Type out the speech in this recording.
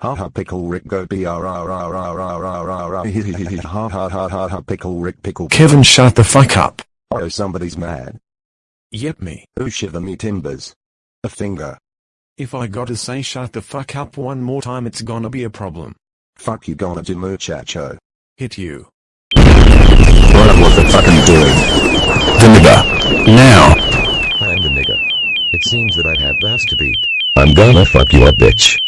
Ha ha pickle Rick go ha ha ha ha ha pickle Rick pickle Kevin shut the fuck up. Oh somebody's mad. Yep me. Who shiver me timbers. A finger. If I gotta say shut the fuck up one more time it's gonna be a problem. Fuck you gonna do muchacho. Hit you. What was the fucking doing? The nigger. Now. I'm the nigger. It seems that I have bass to beat. I'm gonna fuck you up bitch.